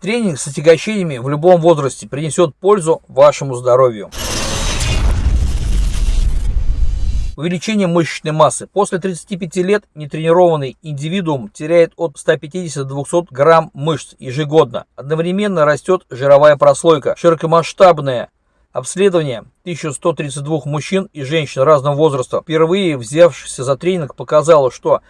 Тренинг с отягощениями в любом возрасте принесет пользу вашему здоровью. Увеличение мышечной массы. После 35 лет нетренированный индивидуум теряет от 150 до 200 грамм мышц ежегодно. Одновременно растет жировая прослойка. Широкомасштабное обследование 1132 мужчин и женщин разного возраста, впервые взявшихся за тренинг, показало, что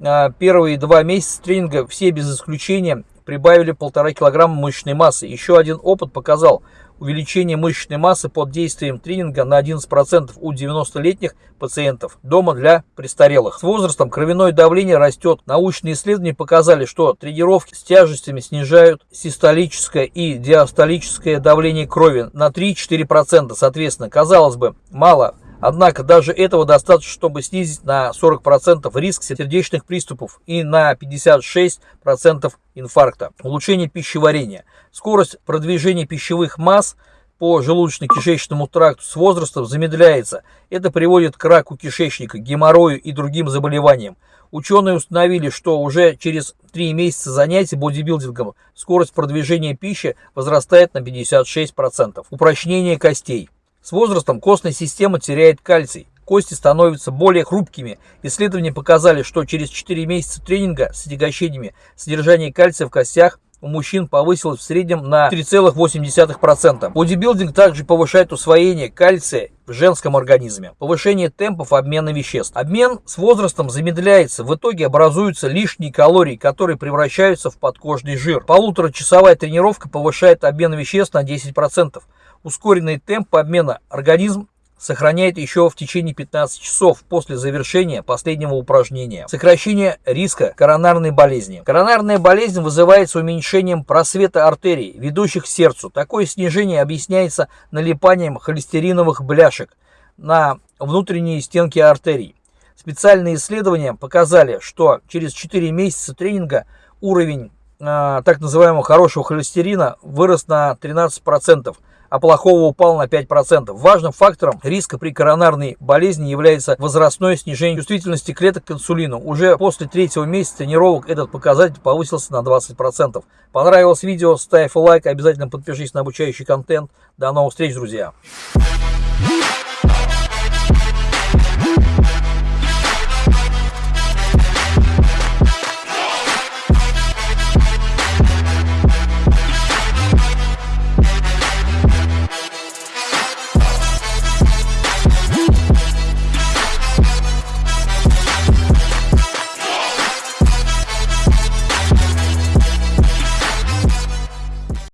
а, первые два месяца тренинга все без исключения прибавили полтора килограмма мышечной массы. Еще один опыт показал, увеличение мышечной массы под действием тренинга на 11% у 90-летних пациентов дома для престарелых. С возрастом кровяное давление растет. Научные исследования показали, что тренировки с тяжестями снижают систолическое и диастолическое давление крови на 3-4%. Соответственно, казалось бы, мало Однако даже этого достаточно, чтобы снизить на 40% риск сердечных приступов и на 56% инфаркта. Улучшение пищеварения. Скорость продвижения пищевых масс по желудочно-кишечному тракту с возрастом замедляется. Это приводит к раку кишечника, геморрою и другим заболеваниям. Ученые установили, что уже через 3 месяца занятий бодибилдингом скорость продвижения пищи возрастает на 56%. Упрочнение костей. С возрастом костная система теряет кальций, кости становятся более хрупкими. Исследования показали, что через 4 месяца тренинга с отягощениями содержание кальция в костях у мужчин повысилось в среднем на 3,8%. Бодибилдинг также повышает усвоение кальция в женском организме. Повышение темпов обмена веществ. Обмен с возрастом замедляется. В итоге образуются лишние калории, которые превращаются в подкожный жир. Полуторачасовая тренировка повышает обмен веществ на 10% ускоренный темп обмена организм сохраняет еще в течение 15 часов после завершения последнего упражнения. Сокращение риска коронарной болезни. Коронарная болезнь вызывается уменьшением просвета артерий, ведущих к сердцу. Такое снижение объясняется налипанием холестериновых бляшек на внутренние стенки артерий. Специальные исследования показали, что через 4 месяца тренинга уровень так называемого хорошего холестерина вырос на 13%, а плохого упал на 5%. Важным фактором риска при коронарной болезни является возрастное снижение чувствительности клеток к инсулину. Уже после третьего месяца тренировок этот показатель повысился на 20%. Понравилось видео? Ставь лайк, обязательно подпишись на обучающий контент. До новых встреч, друзья!